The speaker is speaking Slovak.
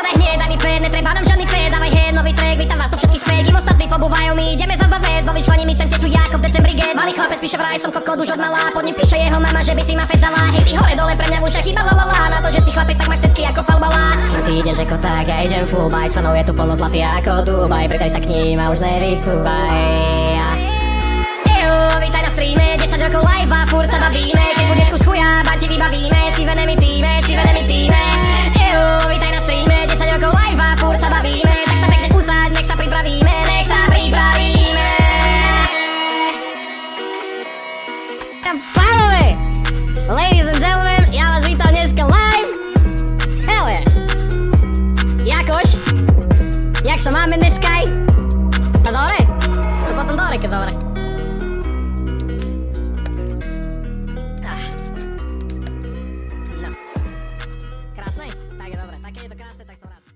daj hneď, mi ped, netreba nám žiadny fed, dávaj head, nový track, vítam vás tu všetky späť, kým ostatní pobúvajú my, ideme zas na ved, vo vyčlenení sem tu Jako v decembri get, malý chlapec píše vraj, som kokot už od malá, pod ním píše jeho mama, že by si ma fest dala, hej ty hore dole pre mňa už chýba la la la, na to, že si chlapec, tak máš tecky ako falbala. A ty ideš ako tak, ja idem full bike, členov je tu plno zlatý ako Dubaj, pridaj sa k ním a už nevycúvaj. Vítaj na streame, 10 rokov live a furt sa bavíme Pánové, ladies and gentlemen, ja vás vítam dneska live Hell yeah Jakož? Jak sa máme dneska? No dobre? To potom dobre, keď dobre Ah. No. Krásne? Tak je dobre. Tak keď je to krásne, tak to